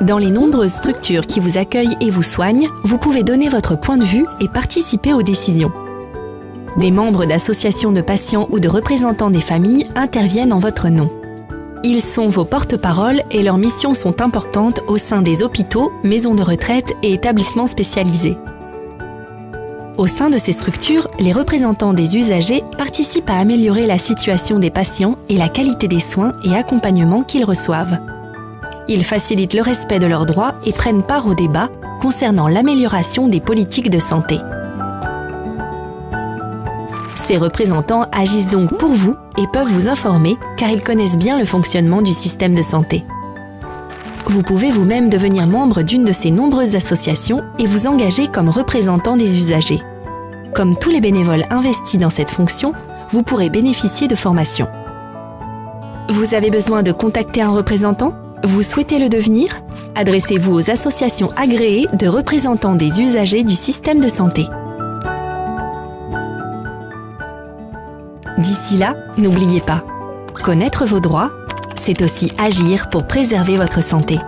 Dans les nombreuses structures qui vous accueillent et vous soignent, vous pouvez donner votre point de vue et participer aux décisions. Des membres d'associations de patients ou de représentants des familles interviennent en votre nom. Ils sont vos porte-parole et leurs missions sont importantes au sein des hôpitaux, maisons de retraite et établissements spécialisés. Au sein de ces structures, les représentants des usagers participent à améliorer la situation des patients et la qualité des soins et accompagnements qu'ils reçoivent. Ils facilitent le respect de leurs droits et prennent part au débat concernant l'amélioration des politiques de santé. Ces représentants agissent donc pour vous et peuvent vous informer car ils connaissent bien le fonctionnement du système de santé. Vous pouvez vous-même devenir membre d'une de ces nombreuses associations et vous engager comme représentant des usagers. Comme tous les bénévoles investis dans cette fonction, vous pourrez bénéficier de formations. Vous avez besoin de contacter un représentant? Vous souhaitez le devenir? Adressez-vous aux associations agréées de représentants des usagers du système de santé. D'ici là, n'oubliez pas, connaître vos droits, c'est aussi agir pour préserver votre santé.